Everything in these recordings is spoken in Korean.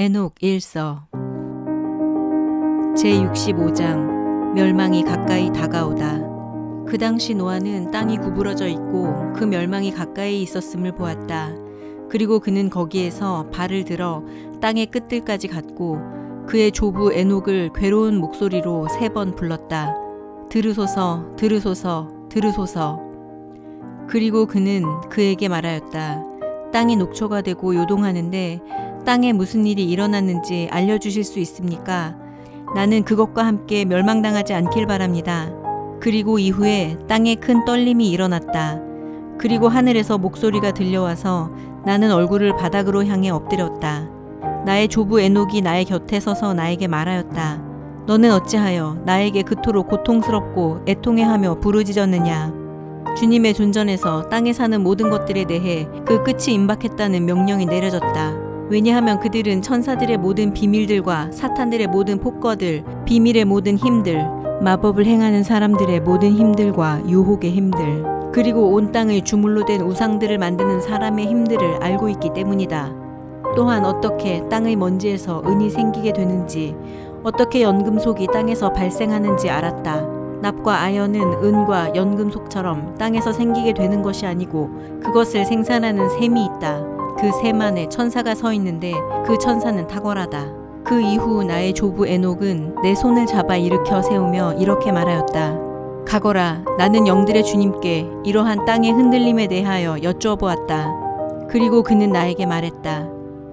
에녹 1서 제65장 멸망이 가까이 다가오다. 그 당시 노아는 땅이 구부러져 있고 그 멸망이 가까이 있었음을 보았다. 그리고 그는 거기에서 발을 들어 땅의 끝들까지 갔고 그의 조부 에녹을 괴로운 목소리로 세 번 불렀다. 들으소서, 들으소서, 들으소서. 그리고 그는 그에게 말하였다. 땅이 녹초가 되고 요동하는데 땅에 무슨 일이 일어났는지 알려주실 수 있습니까? 나는 그것과 함께 멸망당하지 않길 바랍니다. 그리고 이후에 땅에 큰 떨림이 일어났다. 그리고 하늘에서 목소리가 들려와서 나는 얼굴을 바닥으로 향해 엎드렸다. 나의 조부 에녹이 나의 곁에 서서 나에게 말하였다. 너는 어찌하여 나에게 그토록 고통스럽고 애통해하며 부르짖었느냐? 주님의 존전에서 땅에 사는 모든 것들에 대해 그 끝이 임박했다는 명령이 내려졌다. 왜냐하면 그들은 천사들의 모든 비밀들과 사탄들의 모든 폭거들, 비밀의 모든 힘들, 마법을 행하는 사람들의 모든 힘들과 유혹의 힘들, 그리고 온 땅을 주물로 된 우상들을 만드는 사람의 힘들을 알고 있기 때문이다. 또한 어떻게 땅의 먼지에서 은이 생기게 되는지, 어떻게 연금속이 땅에서 발생하는지 알았다. 납과 아연은 은과 연금속처럼 땅에서 생기게 되는 것이 아니고 그것을 생산하는 셈이 있다. 그셈 안에 천사가 서 있는데 그 천사는 탁월하다. 그 이후 나의 조부 에녹은 내 손을 잡아 일으켜 세우며 이렇게 말하였다. 가거라, 나는 영들의 주님께 이러한 땅의 흔들림에 대하여 여쭈어보았다. 그리고 그는 나에게 말했다.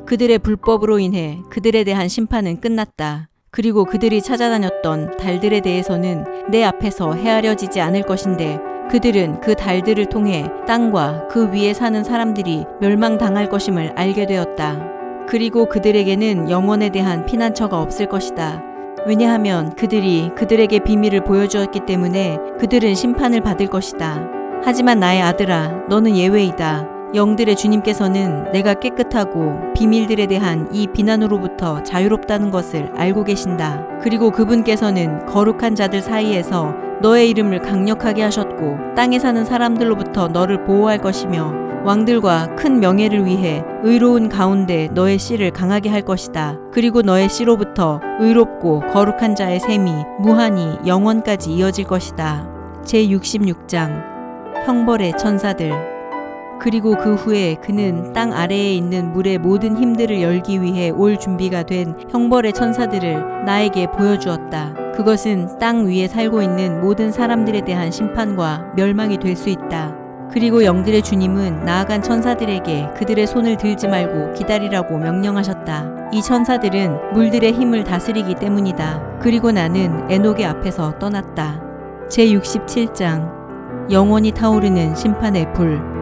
그들의 불법으로 인해 그들에 대한 심판은 끝났다. 그리고 그들이 찾아다녔던 달들에 대해서는 내 앞에서 헤아려지지 않을 것인데 그들은 그 달들을 통해 땅과 그 위에 사는 사람들이 멸망당할 것임을 알게 되었다. 그리고 그들에게는 영원에 대한 피난처가 없을 것이다. 왜냐하면 그들이 그들에게 비밀을 보여주었기 때문에 그들은 심판을 받을 것이다. 하지만 나의 아들아, 너는 예외이다. 영들의 주님께서는 내가 깨끗하고 비밀들에 대한 이 비난으로부터 자유롭다는 것을 알고 계신다. 그리고 그분께서는 거룩한 자들 사이에서 너의 이름을 강력하게 하셨고 땅에 사는 사람들로부터 너를 보호할 것이며 왕들과 큰 명예를 위해 의로운 가운데 너의 씨를 강하게 할 것이다. 그리고 너의 씨로부터 의롭고 거룩한 자의 셈이 무한히 영원까지 이어질 것이다. 제66장 형벌의 천사들 그리고 그 후에 그는 땅 아래에 있는 물의 모든 힘들을 열기 위해 올 준비가 된 형벌의 천사들을 나에게 보여주었다. 그것은 땅 위에 살고 있는 모든 사람들에 대한 심판과 멸망이 될 수 있다. 그리고 영들의 주님은 나아간 천사들에게 그들의 손을 들지 말고 기다리라고 명령하셨다. 이 천사들은 물들의 힘을 다스리기 때문이다. 그리고 나는 에녹의 앞에서 떠났다. 제67장 영원히 타오르는 심판의 불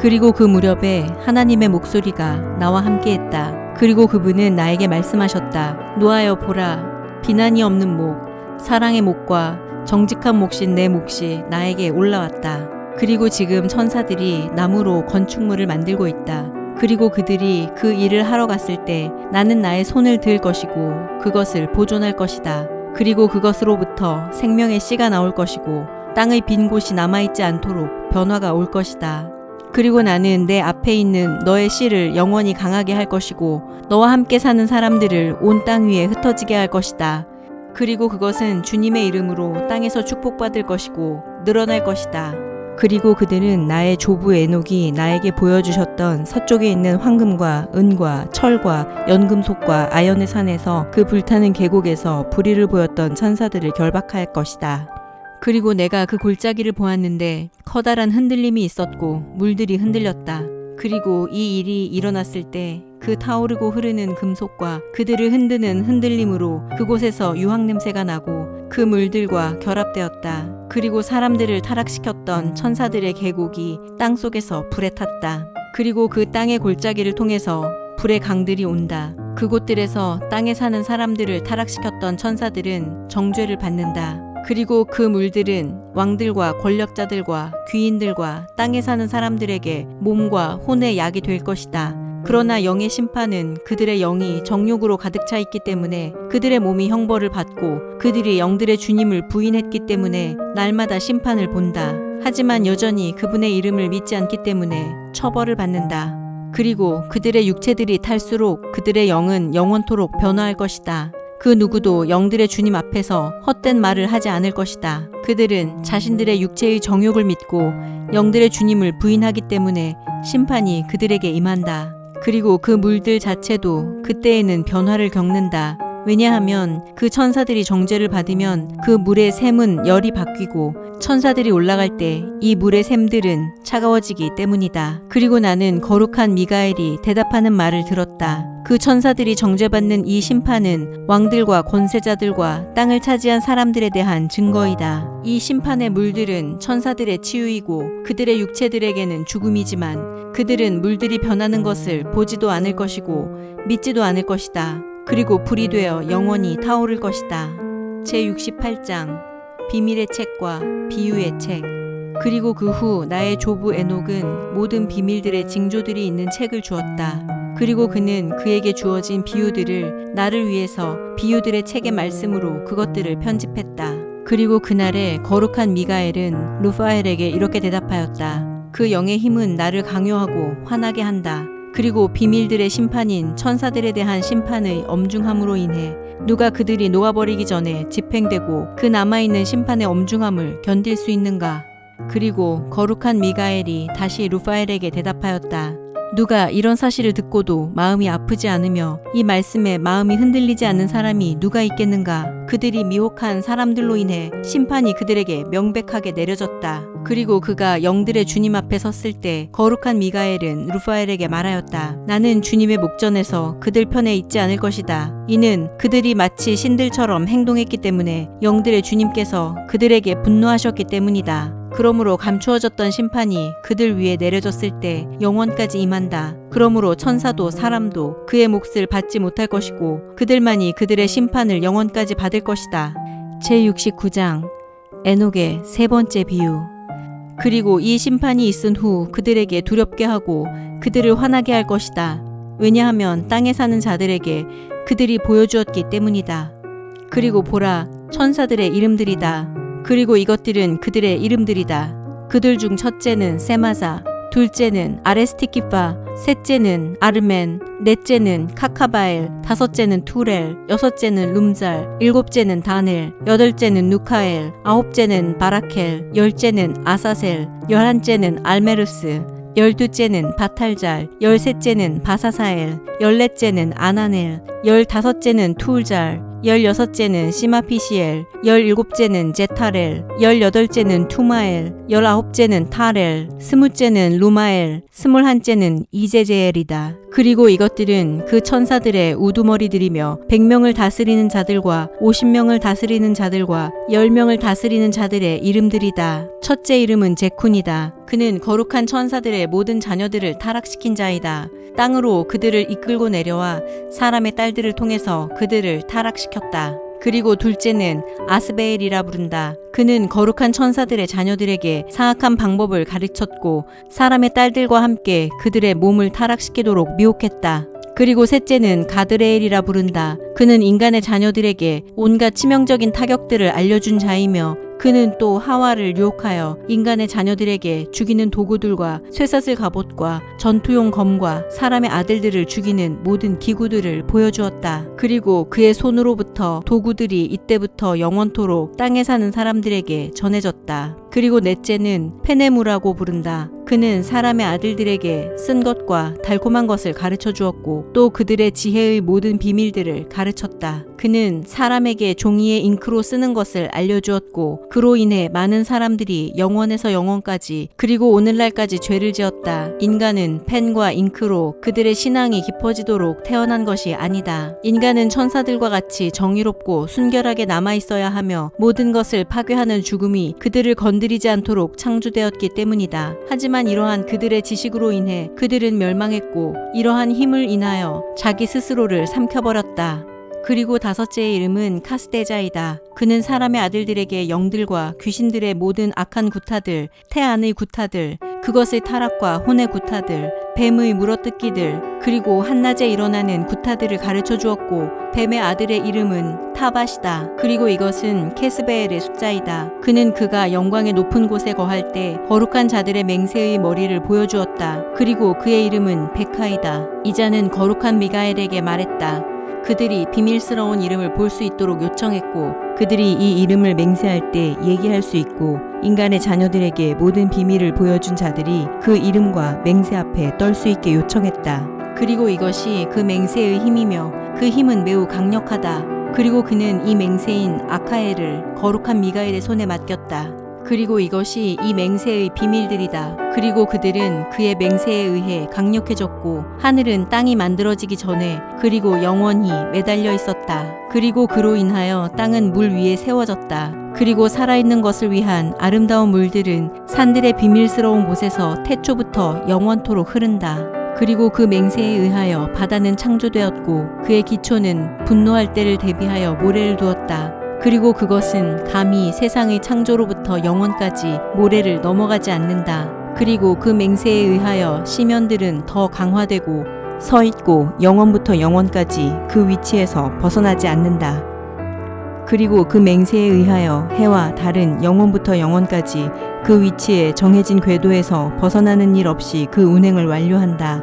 그리고 그 무렵에 하나님의 목소리가 나와 함께 했다. 그리고 그분은 나에게 말씀하셨다. 노하여 보라. 비난이 없는 목, 사랑의 목과 정직한 몫인 내 몫이 나에게 올라왔다. 그리고 지금 천사들이 나무로 건축물을 만들고 있다. 그리고 그들이 그 일을 하러 갔을 때 나는 나의 손을 들 것이고 그것을 보존할 것이다. 그리고 그것으로부터 생명의 씨가 나올 것이고 땅의 빈 곳이 남아있지 않도록 변화가 올 것이다. 그리고 나는 내 앞에 있는 너의 씨를 영원히 강하게 할 것이고 너와 함께 사는 사람들을 온 땅 위에 흩어지게 할 것이다. 그리고 그것은 주님의 이름으로 땅에서 축복받을 것이고 늘어날 것이다. 그리고 그들은 나의 조부 에녹이 나에게 보여주셨던 서쪽에 있는 황금과 은과 철과 연금속과 아연의 산에서 그 불타는 계곡에서 불의를 보였던 천사들을 결박할 것이다. 그리고 내가 그 골짜기를 보았는데 커다란 흔들림이 있었고 물들이 흔들렸다. 그리고 이 일이 일어났을 때 그 타오르고 흐르는 금속과 그들을 흔드는 흔들림으로 그곳에서 유황 냄새가 나고 그 물들과 결합되었다. 그리고 사람들을 타락시켰던 천사들의 계곡이 땅 속에서 불에 탔다. 그리고 그 땅의 골짜기를 통해서 불의 강들이 온다. 그곳들에서 땅에 사는 사람들을 타락시켰던 천사들은 정죄를 받는다. 그리고 그 물들은 왕들과 권력자들과 귀인들과 땅에 사는 사람들에게 몸과 혼의 약이 될 것이다. 그러나 영의 심판은 그들의 영이 정욕으로 가득 차 있기 때문에 그들의 몸이 형벌을 받고 그들이 영들의 주님을 부인했기 때문에 날마다 심판을 본다. 하지만 여전히 그분의 이름을 믿지 않기 때문에 처벌을 받는다. 그리고 그들의 육체들이 탈수록 그들의 영은 영원토록 변화할 것이다. 그 누구도 영들의 주님 앞에서 헛된 말을 하지 않을 것이다. 그들은 자신들의 육체의 정욕을 믿고 영들의 주님을 부인하기 때문에 심판이 그들에게 임한다. 그리고 그 물들 자체도 그때에는 변화를 겪는다. 왜냐하면 그 천사들이 정죄를 받으면 그 물의 샘은 열이 바뀌고 천사들이 올라갈 때 이 물의 샘들은 차가워지기 때문이다. 그리고 나는 거룩한 미가엘이 대답하는 말을 들었다. 그 천사들이 정죄받는 이 심판은 왕들과 권세자들과 땅을 차지한 사람들에 대한 증거이다. 이 심판의 물들은 천사들의 치유이고 그들의 육체들에게는 죽음이지만 그들은 물들이 변하는 것을 보지도 않을 것이고 믿지도 않을 것이다. 그리고 불이 되어 영원히 타오를 것이다. 제68장 비밀의 책과 비유의 책 그리고 그 후 나의 조부 에녹은 모든 비밀들의 징조들이 있는 책을 주었다. 그리고 그는 그에게 주어진 비유들을 나를 위해서 비유들의 책의 말씀으로 그것들을 편집했다. 그리고 그날에 거룩한 미가엘은 루파엘에게 이렇게 대답하였다. 그 영의 힘은 나를 강요하고 화나게 한다. 그리고 비밀들의 심판인 천사들에 대한 심판의 엄중함으로 인해 누가 그들이 녹아버리기 전에 집행되고 그 남아있는 심판의 엄중함을 견딜 수 있는가? 그리고 거룩한 미가엘이 다시 루파엘에게 대답하였다. 누가 이런 사실을 듣고도 마음이 아프지 않으며 이 말씀에 마음이 흔들리지 않는 사람이 누가 있겠는가? 그들이 미혹한 사람들로 인해 심판이 그들에게 명백하게 내려졌다. 그리고 그가 영들의 주님 앞에 섰을 때 거룩한 미가엘은 루파엘에게 말하였다. 나는 주님의 목전에서 그들 편에 있지 않을 것이다. 이는 그들이 마치 신들처럼 행동했기 때문에 영들의 주님께서 그들에게 분노하셨기 때문이다. 그러므로 감추어졌던 심판이 그들 위에 내려졌을 때 영원까지 임한다. 그러므로 천사도 사람도 그의 몫을 받지 못할 것이고 그들만이 그들의 심판을 영원까지 받을 것이다. 제69장 에녹의 세 번째 비유 그리고 이 심판이 있은 후 그들에게 두렵게 하고 그들을 화나게 할 것이다. 왜냐하면 땅에 사는 자들에게 그들이 보여주었기 때문이다. 그리고 보라, 천사들의 이름들이다. 그리고 이것들은 그들의 이름들이다. 그들 중 첫째는 세마사, 둘째는 아레스티키파, 셋째는 아르멘, 넷째는 카카바엘, 다섯째는 투렐, 여섯째는 룸잘, 일곱째는 다넬, 여덟째는 누카엘, 아홉째는 바라켈, 열째는 아사셀, 열한째는 알메르스, 열두째는 바탈잘, 열셋째는 바사사엘, 열넷째는 아나넬, 열다섯째는 투울잘, 열여섯째는 시마피시엘, 열일곱째는 제타렐, 열여덟째는 투마엘, 열아홉째는 타렐, 스무째는 루마엘, 스물한째는 이제제엘이다. 그리고 이것들은 그 천사들의 우두머리들이며 백명을 다스리는 자들과 오십 명을 다스리는 자들과 열 명을 다스리는 자들의 이름들이다. 첫째 이름은 제쿤이다. 그는 거룩한 천사들의 모든 자녀들을 타락시킨 자이다. 땅으로 그들을 이끌고 내려와 사람의 딸들을 통해서 그들을 타락시켰다. 그리고 둘째는 아스베엘이라 부른다. 그는 거룩한 천사들의 자녀들에게 사악한 방법을 가르쳤고 사람의 딸들과 함께 그들의 몸을 타락시키도록 미혹했다. 그리고 셋째는 가드레엘이라 부른다. 그는 인간의 자녀들에게 온갖 치명적인 타격들을 알려준 자이며 그는 또 하와를 유혹하여 인간의 자녀들에게 죽이는 도구들과 쇠사슬 갑옷과 전투용 검과 사람의 아들들을 죽이는 모든 기구들을 보여주었다. 그리고 그의 손으로부터 도구들이 이때부터 영원토록 땅에 사는 사람들에게 전해졌다. 그리고 넷째는 페네무라고 부른다. 그는 사람의 아들들에게 쓴 것과 달콤한 것을 가르쳐 주었고 또 그들의 지혜의 모든 비밀들을 가르쳤다. 그는 사람에게 종이에 잉크로 쓰는 것을 알려주었고 그로 인해 많은 사람들이 영원에서 영원까지 그리고 오늘날까지 죄를 지었다. 인간은 펜과 잉크로 그들의 신앙이 깊어지도록 태어난 것이 아니다. 인간은 천사들과 같이 정의롭고 순결하게 남아 있어야 하며 모든 것을 파괴하는 죽음이 그들을 건드리지 않도록 창조되었기 때문이다. 하지만 이러한 그들의 지식으로 인해 그들은 멸망했고 이러한 힘을 인하여 자기 스스로를 삼켜버렸다. 그리고 다섯째의 이름은 카스데자이다. 그는 사람의 아들들에게 영들과 귀신들의 모든 악한 구타들, 태안의 구타들, 그것의 타락과 혼의 구타들, 뱀의 물어뜯기들 그리고 한낮에 일어나는 구타들을 가르쳐 주었고 뱀의 아들의 이름은 타밭이다. 그리고 이것은 캐스베엘의 숫자이다. 그는 그가 영광의 높은 곳에 거할 때 거룩한 자들의 맹세의 머리를 보여주었다. 그리고 그의 이름은 베카이다. 이자는 거룩한 미가엘에게 말했다. 그들이 비밀스러운 이름을 볼 수 있도록 요청했고 그들이 이 이름을 맹세할 때 얘기할 수 있고 인간의 자녀들에게 모든 비밀을 보여준 자들이 그 이름과 맹세 앞에 떨 수 있게 요청했다. 그리고 이것이 그 맹세의 힘이며 그 힘은 매우 강력하다. 그리고 그는 이 맹세인 아카엘을 거룩한 미가엘의 손에 맡겼다. 그리고 이것이 이 맹세의 비밀들이다. 그리고 그들은 그의 맹세에 의해 강력해졌고 하늘은 땅이 만들어지기 전에 그리고 영원히 매달려 있었다. 그리고 그로 인하여 땅은 물 위에 세워졌다. 그리고 살아있는 것을 위한 아름다운 물들은 산들의 비밀스러운 곳에서 태초부터 영원토록 흐른다. 그리고 그 맹세에 의하여 바다는 창조되었고 그의 기초는 분노할 때를 대비하여 모래를 두었다. 그리고 그것은 감히 세상의 창조로부터 영원까지 모래를 넘어가지 않는다. 그리고 그 맹세에 의하여 시면들은 더 강화되고 서 있고 영원부터 영원까지 그 위치에서 벗어나지 않는다. 그리고 그 맹세에 의하여 해와 달은 영원부터 영원까지 그 위치에 정해진 궤도에서 벗어나는 일 없이 그 운행을 완료한다.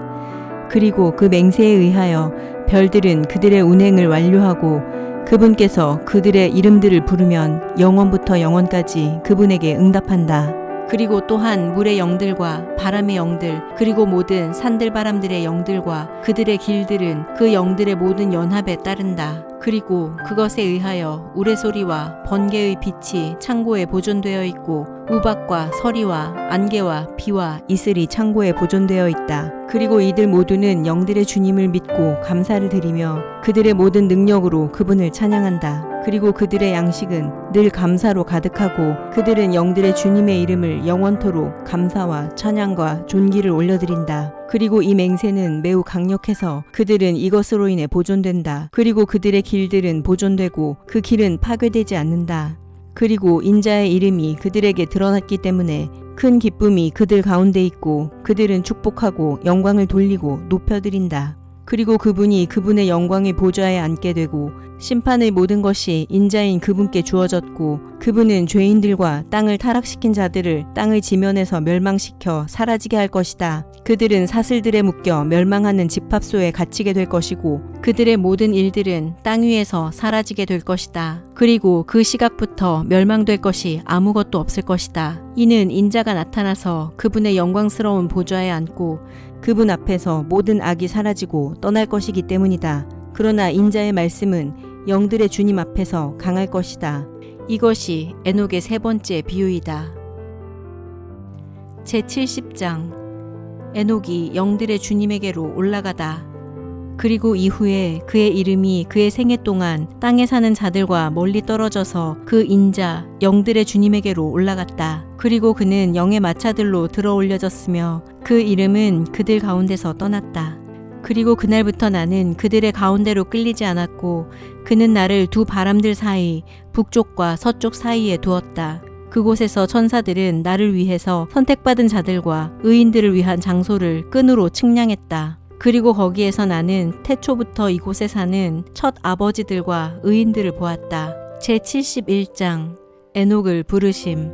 그리고 그 맹세에 의하여 별들은 그들의 운행을 완료하고 그분께서 그들의 이름들을 부르면 영원부터 영원까지 그분에게 응답한다. 그리고 또한 물의 영들과 바람의 영들, 그리고 모든 산들 바람들의 영들과 그들의 길들은 그 영들의 모든 연합에 따른다. 그리고 그것에 의하여 우레소리와 번개의 빛이 창고에 보존되어 있고 우박과 서리와 안개와 비와 이슬이 창고에 보존되어 있다. 그리고 이들 모두는 영들의 주님을 믿고 감사를 드리며 그들의 모든 능력으로 그분을 찬양한다. 그리고 그들의 양식은 늘 감사로 가득하고 그들은 영들의 주님의 이름을 영원토록 감사와 찬양과 존귀를 올려드린다. 그리고 이 맹세는 매우 강력해서 그들은 이것으로 인해 보존된다. 그리고 그들의 길들은 보존되고 그 길은 파괴되지 않는다. 그리고 인자의 이름이 그들에게 드러났기 때문에 큰 기쁨이 그들 가운데 있고 그들은 축복하고 영광을 돌리고 높여드린다. 그리고 그분이 그분의 영광의 보좌에 앉게 되고 심판의 모든 것이 인자인 그분께 주어졌고 그분은 죄인들과 땅을 타락시킨 자들을 땅의 지면에서 멸망시켜 사라지게 할 것이다. 그들은 사슬들에 묶여 멸망하는 집합소에 갇히게 될 것이고 그들의 모든 일들은 땅 위에서 사라지게 될 것이다. 그리고 그 시각부터 멸망될 것이 아무것도 없을 것이다. 이는 인자가 나타나서 그분의 영광스러운 보좌에 앉고 그분 앞에서 모든 악이 사라지고 떠날 것이기 때문이다. 그러나 인자의 말씀은 영들의 주님 앞에서 강할 것이다. 이것이 에녹의 세 번째 비유이다. 제 70장 에녹이 영들의 주님에게로 올라가다. 그리고 이후에 그의 이름이 그의 생애 동안 땅에 사는 자들과 멀리 떨어져서 그 인자 영들의 주님에게로 올라갔다. 그리고 그는 영의 마차들로 들어 올려졌으며 그 이름은 그들 가운데서 떠났다. 그리고 그날부터 나는 그들의 가운데로 끌리지 않았고 그는 나를 두 바람들 사이 북쪽과 서쪽 사이에 두었다. 그곳에서 천사들은 나를 위해서 선택받은 자들과 의인들을 위한 장소를 끈으로 측량했다. 그리고 거기에서 나는 태초부터 이곳에 사는 첫 아버지들과 의인들을 보았다. 제 71장 에녹을 부르심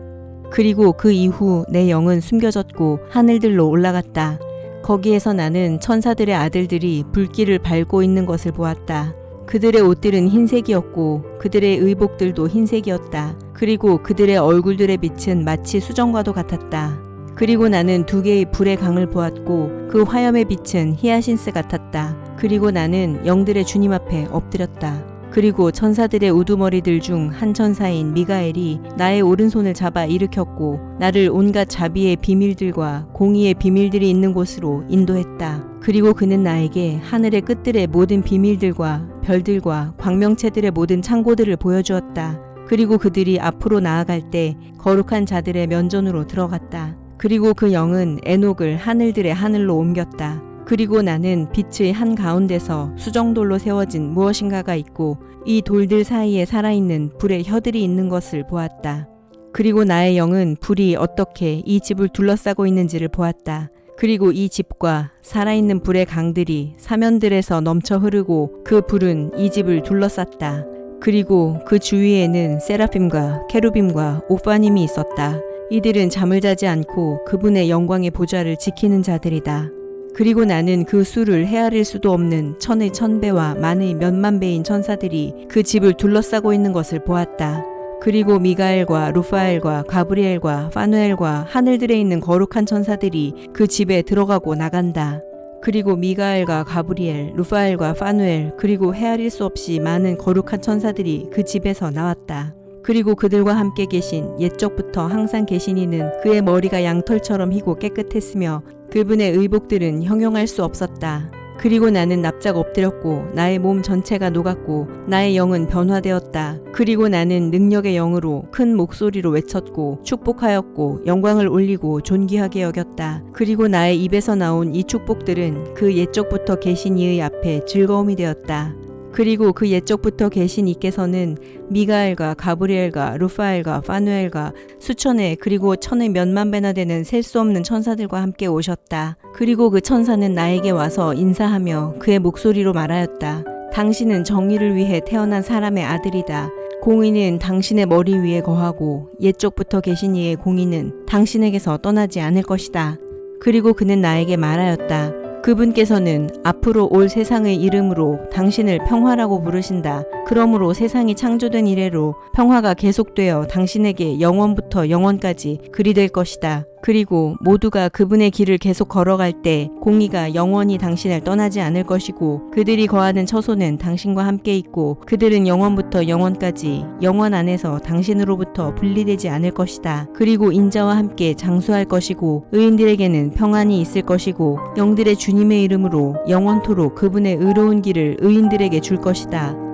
그리고 그 이후 내 영은 숨겨졌고 하늘들로 올라갔다. 거기에서 나는 천사들의 아들들이 불길을 밟고 있는 것을 보았다. 그들의 옷들은 흰색이었고 그들의 의복들도 흰색이었다. 그리고 그들의 얼굴들의 빛은 마치 수정과도 같았다. 그리고 나는 두 개의 불의 강을 보았고 그 화염의 빛은 히아신스 같았다. 그리고 나는 영들의 주님 앞에 엎드렸다. 그리고 천사들의 우두머리들 중 한 천사인 미가엘이 나의 오른손을 잡아 일으켰고 나를 온갖 자비의 비밀들과 공의의 비밀들이 있는 곳으로 인도했다. 그리고 그는 나에게 하늘의 끝들의 모든 비밀들과 별들과 광명체들의 모든 창고들을 보여주었다. 그리고 그들이 앞으로 나아갈 때 거룩한 자들의 면전으로 들어갔다. 그리고 그 영은 에녹을 하늘들의 하늘로 옮겼다. 그리고 나는 빛의 한 가운데서 수정돌로 세워진 무엇인가가 있고 이 돌들 사이에 살아있는 불의 혀들이 있는 것을 보았다. 그리고 나의 영은 불이 어떻게 이 집을 둘러싸고 있는지를 보았다. 그리고 이 집과 살아있는 불의 강들이 사면들에서 넘쳐 흐르고 그 불은 이 집을 둘러쌌다. 그리고 그 주위에는 세라핌과 케루빔과 오파님이 있었다. 이들은 잠을 자지 않고 그분의 영광의 보좌를 지키는 자들이다. 그리고 나는 그 수를 헤아릴 수도 없는 천의 천배와 만의 몇만 배인 천사들이 그 집을 둘러싸고 있는 것을 보았다. 그리고 미가엘과 루파엘과 가브리엘과 파누엘과 하늘들에 있는 거룩한 천사들이 그 집에 들어가고 나간다. 그리고 미가엘과 가브리엘, 루파엘과 파누엘, 그리고 헤아릴 수 없이 많은 거룩한 천사들이 그 집에서 나왔다. 그리고 그들과 함께 계신 옛적부터 항상 계신 이는 그의 머리가 양털처럼 희고 깨끗했으며 그분의 의복들은 형용할 수 없었다. 그리고 나는 납작 엎드렸고 나의 몸 전체가 녹았고 나의 영은 변화되었다. 그리고 나는 능력의 영으로 큰 목소리로 외쳤고 축복하였고 영광을 올리고 존귀하게 여겼다. 그리고 나의 입에서 나온 이 축복들은 그 옛적부터 계신 이의 앞에 즐거움이 되었다. 그리고 그 옛적부터 계신 이께서는 미가엘과 가브리엘과 루파엘과 파누엘과 수천의 그리고 천의 몇만 배나 되는 셀 수 없는 천사들과 함께 오셨다. 그리고 그 천사는 나에게 와서 인사하며 그의 목소리로 말하였다. 당신은 정의를 위해 태어난 사람의 아들이다. 공의는 당신의 머리 위에 거하고 옛적부터 계신 이의 공의는 당신에게서 떠나지 않을 것이다. 그리고 그는 나에게 말하였다. 그분께서는 앞으로 올 세상의 이름으로 당신을 평화라고 부르신다. 그러므로 세상이 창조된 이래로 평화가 계속되어 당신에게 영원부터 영원까지 그리 될 것이다. 그리고 모두가 그분의 길을 계속 걸어갈 때 공의가 영원히 당신을 떠나지 않을 것이고 그들이 거하는 처소는 당신과 함께 있고 그들은 영원부터 영원까지 영원 안에서 당신으로부터 분리되지 않을 것이다. 그리고 인자와 함께 장수할 것이고 의인들에게는 평안이 있을 것이고 영들의 주님의 이름으로 영원토록 그분의 의로운 길을 의인들에게 줄 것이다.